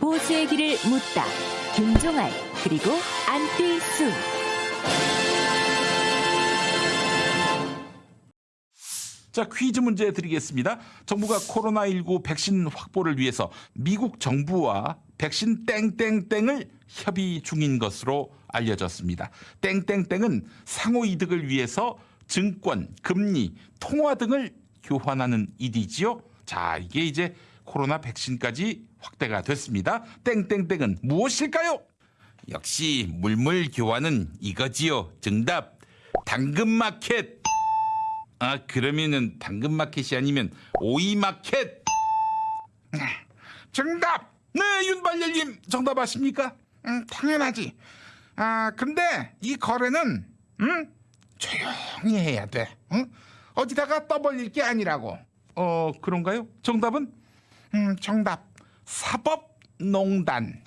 보수의 길을 묻다. 김종알 그리고 안뜰수. 자, 퀴즈 문제 드리겠습니다. 정부가 코로나19 백신 확보를 위해서 미국 정부와 백신 땡땡땡을 협의 중인 것으로 알려졌습니다. 땡땡땡은 상호 이득을 위해서 증권, 금리, 통화 등을 교환하는 일이지요. 자, 이게 이제 코로나 백신까지 확대가 됐습니다. 땡땡땡은 무엇일까요? 역시 물물 교환은 이거지요. 정답. 당근마켓. 아 그러면은 당근마켓이 아니면 오이마켓. 정답. 네 윤발열님 정답 아십니까? 음, 당연하지. 아, 근데 이 거래는 음, 조용히 해야 돼. 응? 어디다가 떠벌릴 게 아니라고. 어 그런가요? 정답은 음, 정답. 사법농단.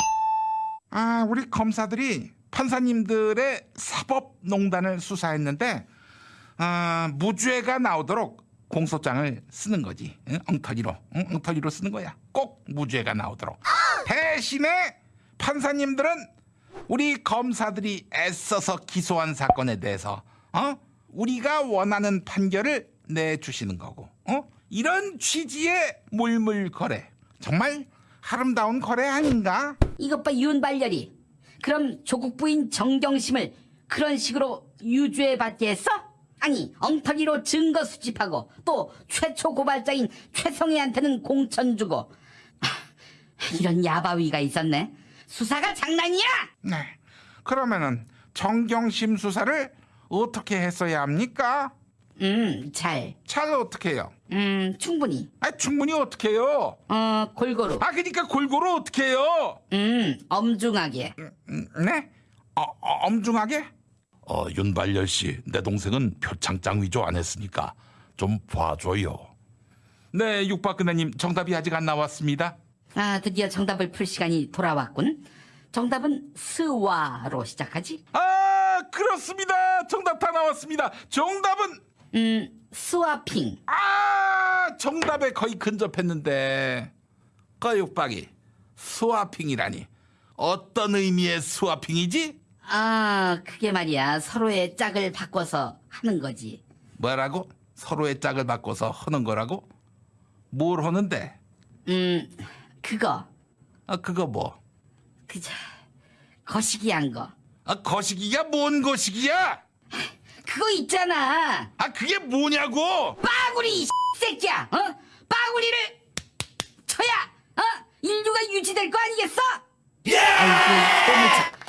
아, 우리 검사들이 판사님들의 사법농단을 수사했는데 아, 무죄가 나오도록 공소장을 쓰는 거지. 응? 엉터리로. 응? 엉터리로 쓰는 거야. 꼭 무죄가 나오도록. 대신에 판사님들은 우리 검사들이 애써서 기소한 사건에 대해서 어? 우리가 원하는 판결을 내주시는 거고. 어? 이런 취지의 물물거래. 정말 아름다운 거래 아닌가? 이것 봐 윤발열이 그럼 조국 부인 정경심을 그런 식으로 유죄 받게 했어? 아니 엉터리로 증거 수집하고 또 최초 고발자인 최성희한테는 공천 주고 하, 이런 야바위가 있었네 수사가 장난이야? 네. 그러면은 정경심 수사를 어떻게 했어야 합니까? 음잘음 잘 어떻게 해요? 충분히 아, 충분히 어떻게 해요? 어 골고루 아, 그러니까 골고루 어떻게 해요? 음 엄중하게 음, 네? 어, 어, 엄중하게? 어 윤발열 씨 내 동생은 표창장 위조 안 했으니까 좀 봐줘요. 네 육박근혜님 정답이 아직 안 나왔습니다. 아 드디어 정답을 풀 시간이 돌아왔군 정답은 스와로 시작하지 아 그렇습니다. 정답 다 나왔습니다. 정답은 음 swapping 아 정답에 거의 근접했는데 거육박이 swapping이라니 어떤 의미의 swapping이지? 아, 그게 말이야. 서로의 짝을 바꿔서 하는 거지. 뭐라고? 서로의 짝을 바꿔서 하는 거라고? 뭘 하는데? 음, 그거. 아 그거 뭐? 그저, 거시기 한 거. 아 거시기야 뭔 거시기야? 그거 있잖아. 아 그게 뭐냐고? 빠구리, 이 새끼야. 어? 빠구리를 쳐야, 어? 인류가 유지될 거 아니겠어? 예! 아이고.